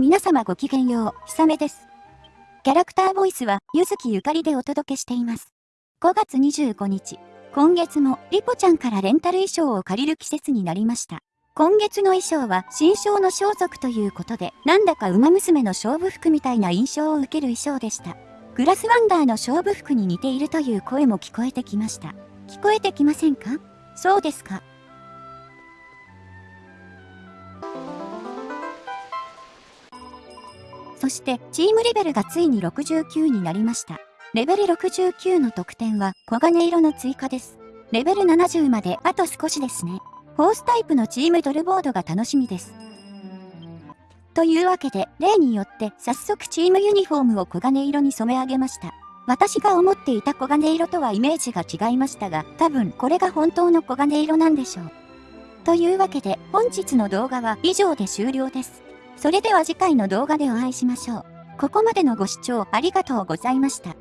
皆様ごきげんよう、ひさめです。キャラクターボイスは、ゆずきゆかりでお届けしています。5月25日、今月も、リポちゃんからレンタル衣装を借りる季節になりました。今月の衣装は、新章の装束ということで、なんだか馬娘の勝負服みたいな印象を受ける衣装でした。グラスワンダーの勝負服に似ているという声も聞こえてきました。聞こえてきませんか？そうですか。そしてチームレベルがついに69になりました。レベル69の得点は黄金色の追加です。レベル70まであと少しですね。フォースタイプのチームドルボードが楽しみです。というわけで、例によって早速チームユニフォームを黄金色に染め上げました。私が思っていた黄金色とはイメージが違いましたが、多分これが本当の黄金色なんでしょう。というわけで、本日の動画は以上で終了です。それでは次回の動画でお会いしましょう。ここまでのご視聴ありがとうございました。